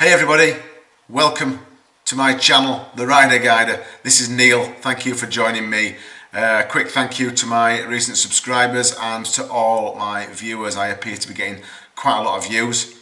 Hey everybody, welcome to my channel, The Rider Guider. This is Neil, thank you for joining me. A uh, quick thank you to my recent subscribers and to all my viewers. I appear to be getting quite a lot of views.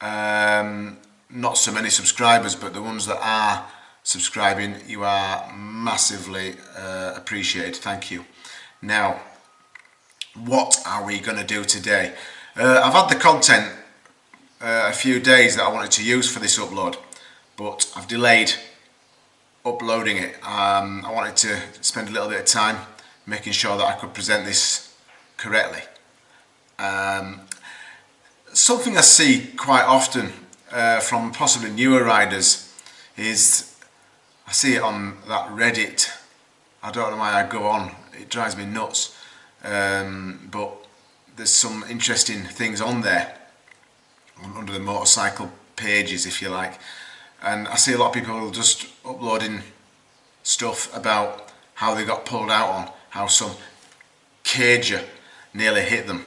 Um, not so many subscribers, but the ones that are subscribing, you are massively uh, appreciated. Thank you. Now, what are we going to do today? Uh, I've had the content uh, a few days that I wanted to use for this upload but I've delayed uploading it. Um, I wanted to spend a little bit of time making sure that I could present this correctly. Um, something I see quite often uh, from possibly newer riders is I see it on that Reddit. I don't know why I go on, it drives me nuts. Um, but there's some interesting things on there under the motorcycle pages if you like. And I see a lot of people just uploading stuff about how they got pulled out on how some cager nearly hit them.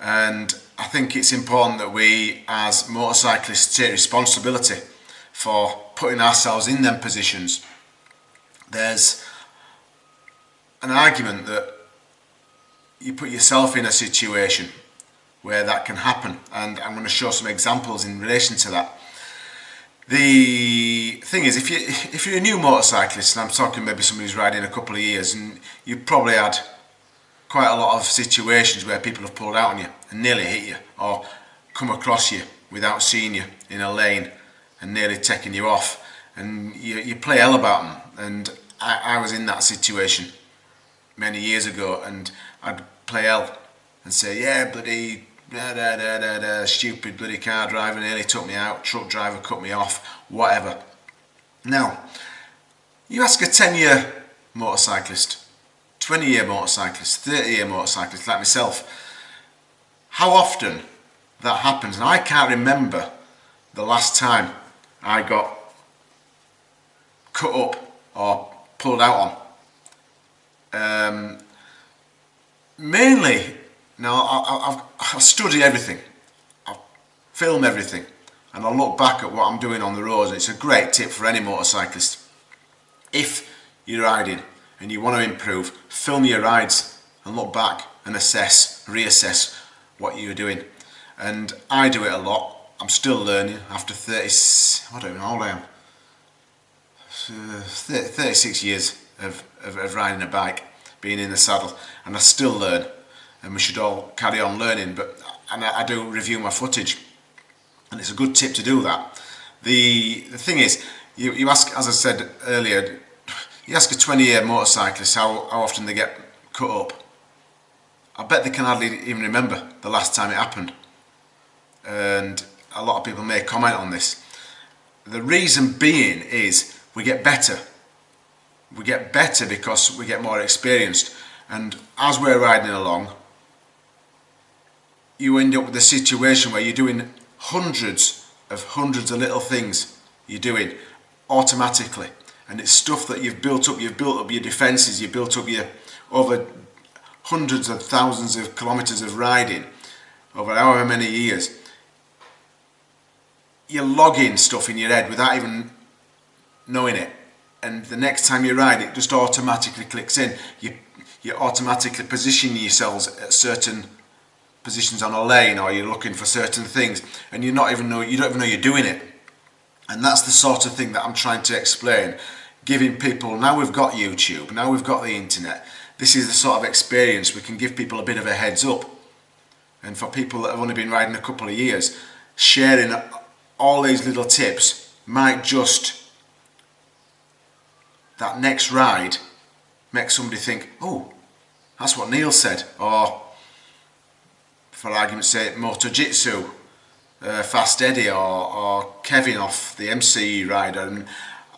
And I think it's important that we as motorcyclists take responsibility for putting ourselves in them positions. There's an argument that you put yourself in a situation where that can happen and I'm going to show some examples in relation to that. The thing is if you if you're a new motorcyclist and I'm talking maybe somebody who's riding a couple of years and you've probably had quite a lot of situations where people have pulled out on you and nearly hit you or come across you without seeing you in a lane and nearly taking you off and you, you play hell about them and I, I was in that situation many years ago and I'd play hell and say yeah bloody da, da, da, da, stupid bloody car driver nearly took me out, truck driver cut me off, whatever. Now, you ask a 10 year motorcyclist, 20 year motorcyclist, 30 year motorcyclist like myself, how often that happens, and I can't remember the last time I got cut up or pulled out on. Um, mainly now, I, have studied everything. I film everything. And I look back at what I'm doing on the roads. And it's a great tip for any motorcyclist. If you're riding and you want to improve, film your rides and look back and assess, reassess what you're doing. And I do it a lot. I'm still learning after 30, I don't know how old I am. Uh, 36 years of, of, of riding a bike, being in the saddle, and I still learn and we should all carry on learning but and I, I do review my footage. And it's a good tip to do that. The the thing is you, you ask as I said earlier you ask a 20 year motorcyclist how, how often they get cut up. I bet they can hardly even remember the last time it happened. And a lot of people may comment on this. The reason being is we get better. We get better because we get more experienced. And as we're riding along you end up with a situation where you're doing hundreds of hundreds of little things you're doing automatically. And it's stuff that you've built up. You've built up your defenses. You've built up your over hundreds of thousands of kilometers of riding over however many years. You're logging stuff in your head without even knowing it. And the next time you ride it just automatically clicks in. You you automatically position yourselves at certain positions on a lane or you're looking for certain things and you're not even know you don't even know you're doing it. And that's the sort of thing that I'm trying to explain giving people now we've got YouTube now we've got the internet this is the sort of experience we can give people a bit of a heads up. And for people that have only been riding a couple of years sharing all these little tips might just that next ride make somebody think oh that's what Neil said or for argument's sake, Moto Jitsu, uh, Fast Eddie or, or Kevin off the MC rider. And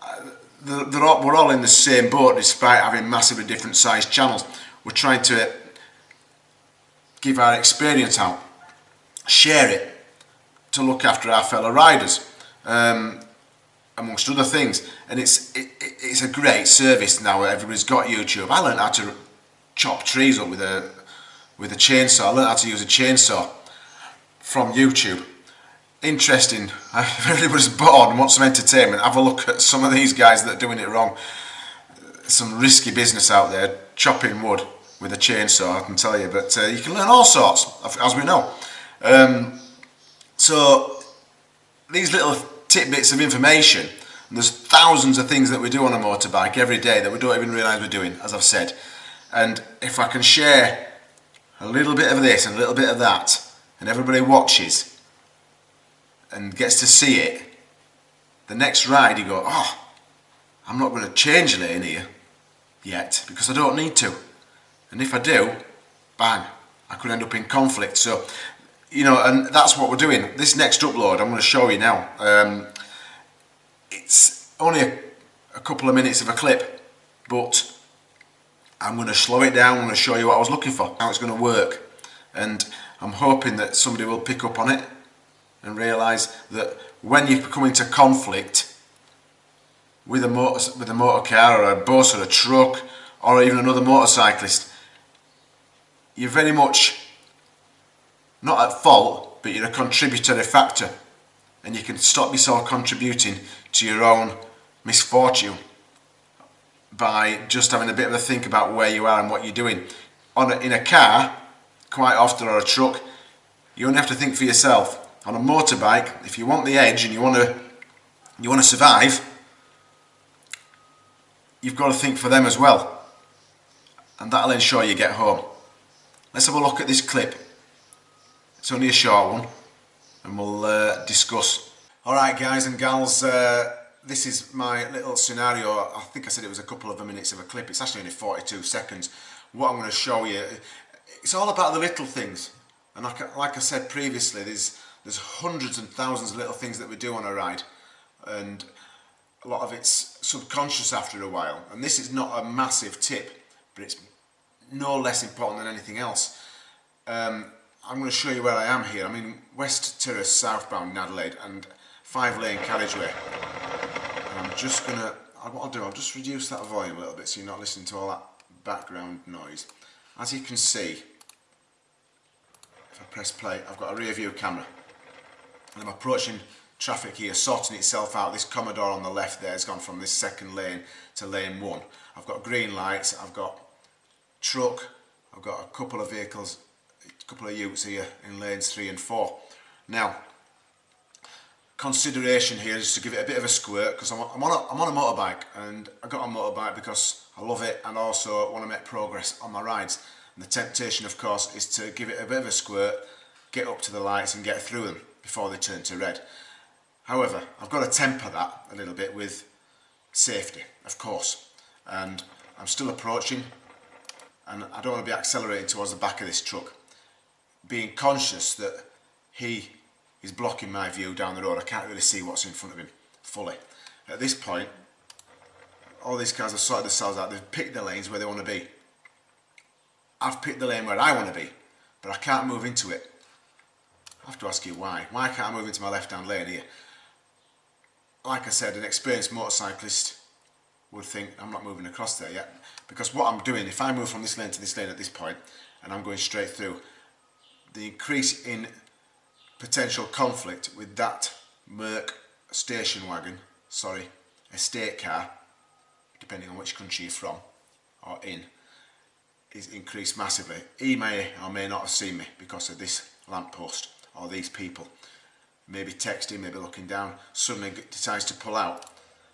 uh, they're all, we're all in the same boat despite having massively different sized channels. We're trying to give our experience out, share it to look after our fellow riders. Um, amongst other things and it's it, it's a great service now everybody's got YouTube I learned how to chop trees up with a with a chainsaw. I learned how to use a chainsaw from YouTube. interesting, if everybody's bored and wants some entertainment, have a look at some of these guys that are doing it wrong. Some risky business out there, chopping wood with a chainsaw, I can tell you. But uh, you can learn all sorts, as we know. Um, so these little tidbits of information, there's thousands of things that we do on a motorbike every day that we don't even realise we're doing, as I've said. And if I can share a little bit of this and a little bit of that, and everybody watches and gets to see it, the next ride you go, oh, I'm not going to change lane here yet because I don't need to. And if I do, bang, I could end up in conflict. So, you know, and that's what we're doing. This next upload, I'm going to show you now. Um, it's only a, a couple of minutes of a clip, but I'm going to slow it down. I'm going to show you what I was looking for, how it's going to work. And I'm hoping that somebody will pick up on it and realise that when you come into conflict with a motor, with a motor car or a bus or a truck or even another motorcyclist, you're very much not at fault, but you're a contributory factor and you can stop yourself contributing to your own misfortune by just having a bit of a think about where you are and what you're doing. On a, in a car, quite often, or a truck, you only have to think for yourself. On a motorbike, if you want the edge and you want to, you want to survive, you've got to think for them as well. And that'll ensure you get home. Let's have a look at this clip. It's only a short one and we'll uh, discuss. Alright guys and gals, uh, this is my little scenario. I think I said it was a couple of minutes of a clip. It's actually only 42 seconds. What I'm going to show you, it's all about the little things. And like, like I said previously, there's, there's hundreds and thousands of little things that we do on a ride. And a lot of it's subconscious after a while. And this is not a massive tip, but it's no less important than anything else. Um, I'm going to show you where I am here. I'm in West Terrace southbound in Adelaide and five lane carriageway. I'm just going to, what I'll do, I'll just reduce that volume a little bit so you're not listening to all that background noise. As you can see, if I press play, I've got a rear view camera. And I'm approaching traffic here, sorting itself out. This Commodore on the left there has gone from this second lane to lane one. I've got green lights, I've got truck, I've got a couple of vehicles, a couple of utes here in lanes three and four. Now, consideration here is to give it a bit of a squirt because I'm, I'm, on a, I'm on a motorbike and I got a motorbike because I love it and also want to make progress on my rides. And the temptation, of course, is to give it a bit of a squirt, get up to the lights and get through them before they turn to red. However, I've got to temper that a little bit with safety, of course. And I'm still approaching and I don't want to be accelerating towards the back of this truck. Being conscious that he is blocking my view down the road. I can't really see what's in front of him fully. At this point, all these cars have sorted themselves out. They've picked the lanes where they want to be. I've picked the lane where I want to be, but I can't move into it. I have to ask you why. Why can't I move into my left-hand lane here? Like I said, an experienced motorcyclist would think I'm not moving across there yet. Because what I'm doing, if I move from this lane to this lane at this point, and I'm going straight through, the increase in potential conflict with that Merc station wagon, sorry, estate car, depending on which country you're from or in, is increased massively. He may or may not have seen me because of this lamppost or these people. Maybe texting, maybe looking down, suddenly decides to pull out.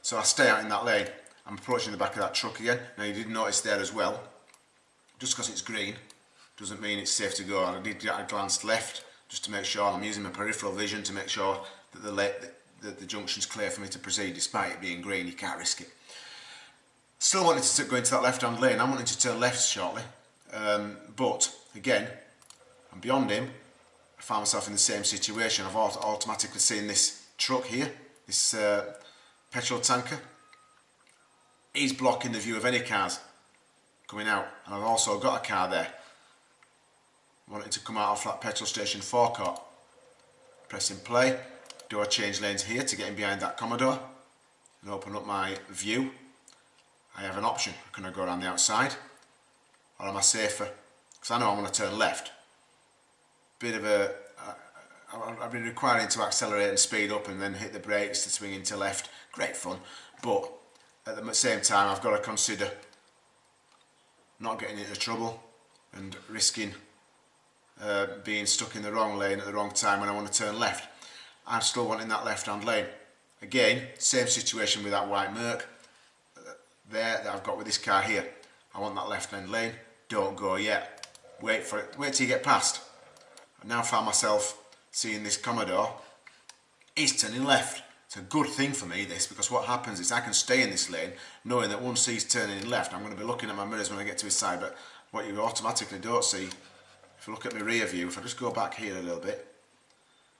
So I stay out in that lane. I'm approaching the back of that truck again. Now you did notice there as well, just because it's green doesn't mean it's safe to go. I did I glanced left just to make sure I'm using my peripheral vision to make sure that the, that the junction's clear for me to proceed despite it being green, you can't risk it. Still wanting to go into that left hand lane, I'm wanting to turn left shortly, um, but again, I'm beyond him, I found myself in the same situation. I've automatically seen this truck here, this uh, petrol tanker. He's blocking the view of any cars coming out, and I've also got a car there wanting to come out of that petrol station forecourt. Pressing play, do I change lanes here to get in behind that Commodore and open up my view? I have an option, can I go around the outside or am I safer? Because I know I'm going to turn left. Bit of a, uh, uh, I've been requiring to accelerate and speed up and then hit the brakes to swing into left. Great fun. But at the same time, I've got to consider not getting into trouble and risking uh, being stuck in the wrong lane at the wrong time when I want to turn left. I'm still wanting that left-hand lane. Again, same situation with that white Merc uh, there that I've got with this car here. I want that left-hand lane. Don't go yet. Wait for it. Wait till you get past. I now found myself seeing this Commodore. He's turning left. It's a good thing for me this because what happens is I can stay in this lane knowing that once he's turning left I'm going to be looking at my mirrors when I get to his side but what you automatically don't see if you look at my rear view if I just go back here a little bit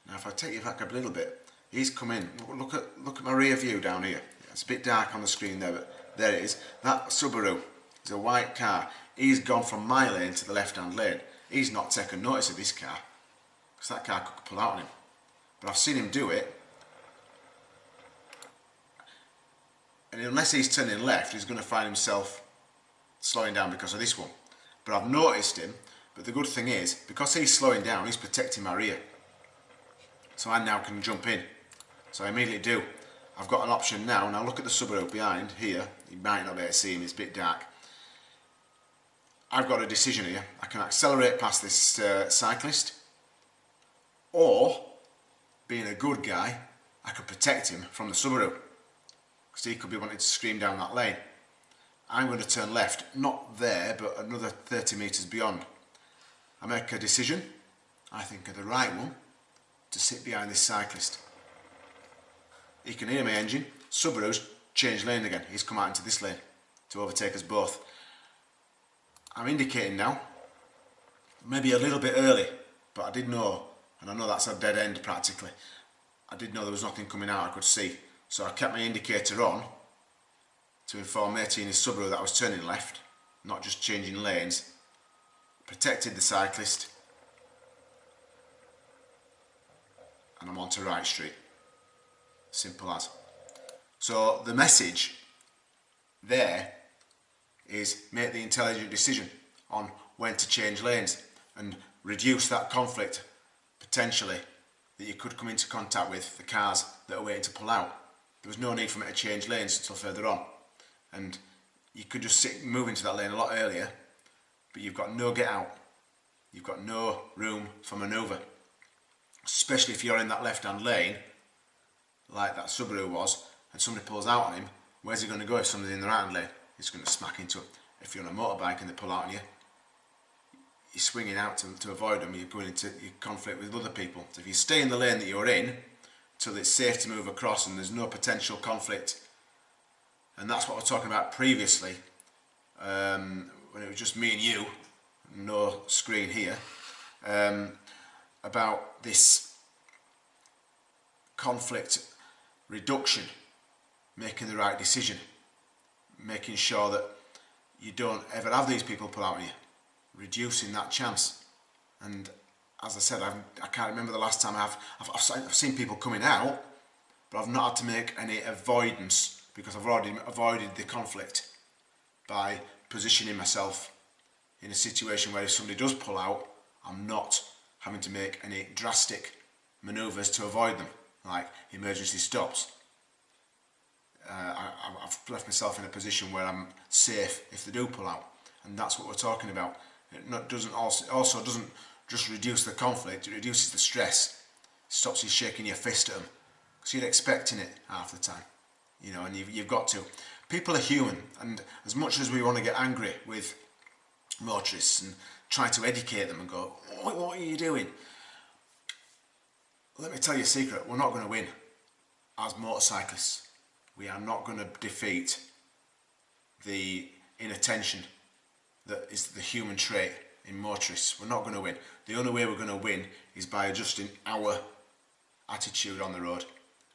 now if I take you back a little bit he's come in. Look at look at my rear view down here. It's a bit dark on the screen there but there it is. That Subaru is a white car. He's gone from my lane to the left hand lane. He's not taken notice of this car because that car could pull out on him. But I've seen him do it. And unless he's turning left he's going to find himself slowing down because of this one. But I've noticed him but the good thing is because he's slowing down he's protecting my rear. So I now can jump in. So I immediately do. I've got an option now. Now look at the Subaru behind here. You might not be able to see him it's a bit dark. I've got a decision here. I can accelerate past this uh, cyclist or being a good guy I could protect him from the Subaru because he could be wanting to scream down that lane. I'm going to turn left, not there, but another 30 metres beyond. I make a decision, I think of the right one, to sit behind this cyclist. He can hear my engine, Subaru's changed lane again, he's come out into this lane to overtake us both. I'm indicating now, maybe a little bit early, but I did know, and I know that's a dead end practically, I did know there was nothing coming out I could see. So I kept my indicator on to inform 18 his Subaru that I was turning left, not just changing lanes. Protected the cyclist. And I'm on to Wright Street. Simple as. So the message there is make the intelligent decision on when to change lanes and reduce that conflict potentially that you could come into contact with the cars that are waiting to pull out there was no need for me to change lanes until further on and you could just sit, move into that lane a lot earlier but you've got no get out. You've got no room for manoeuvre. Especially if you're in that left hand lane like that Subaru was and somebody pulls out on him where's he going to go if somebody's in the right hand lane? He's going to smack into it if you're on a motorbike and they pull out on you you're swinging out to, to avoid them you're going into your conflict with other people. So if you stay in the lane that you're in till it's safe to move across and there's no potential conflict. And that's what we are talking about previously, um, was just me and you, no screen here, um, about this conflict reduction, making the right decision, making sure that you don't ever have these people pull out on you, reducing that chance. And as I said, I've, I can not remember the last time I've, I've, I've seen people coming out, but I've not had to make any avoidance because I've already avoided the conflict by positioning myself in a situation where if somebody does pull out, I'm not having to make any drastic manoeuvres to avoid them, like emergency stops. Uh, I, have left myself in a position where I'm safe if they do pull out, and that's what we're talking about. It not, doesn't also, also doesn't just reduce the conflict, it reduces the stress, stops you shaking your fist at them. Because you're expecting it half the time, you know, and you've, you've got to. People are human, and as much as we want to get angry with motorists and try to educate them and go, what, what are you doing? Let me tell you a secret, we're not going to win as motorcyclists. We are not going to defeat the inattention that is the human trait in motorists. We're not going to win. The only way we're going to win is by adjusting our attitude on the road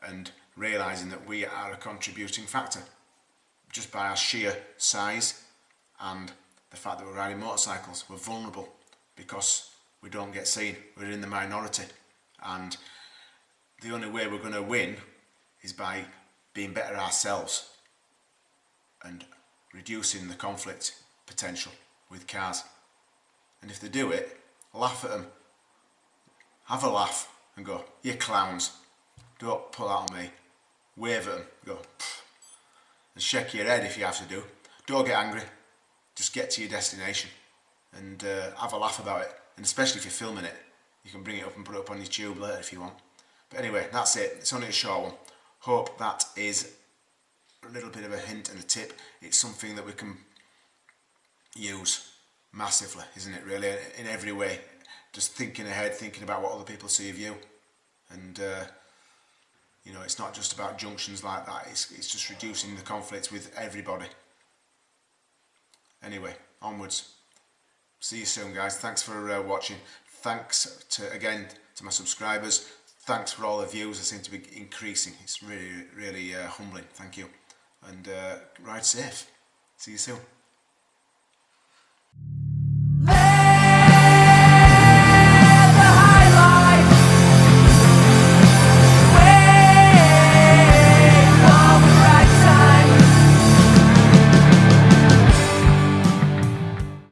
and realising that we are a contributing factor just by our sheer size and the fact that we're riding motorcycles. We're vulnerable because we don't get seen. We're in the minority and the only way we're going to win is by being better ourselves and reducing the conflict potential with cars and if they do it, laugh at them. Have a laugh and go, you clowns, don't pull out on me. Wave at them, go, and shake your head if you have to do. Don't get angry, just get to your destination and uh, have a laugh about it. And especially if you're filming it, you can bring it up and put it up on your tube later if you want. But anyway, that's it. It's only a short one. Hope that is a little bit of a hint and a tip. It's something that we can use massively, isn't it? Really, in every way. Just thinking ahead, thinking about what other people see of you, and uh, you know, it's not just about junctions like that. It's it's just reducing the conflict with everybody. Anyway, onwards. See you soon, guys. Thanks for uh, watching. Thanks to again to my subscribers. Thanks for all the views. They seem to be increasing. It's really, really uh, humbling. Thank you. And uh, ride safe. See you soon.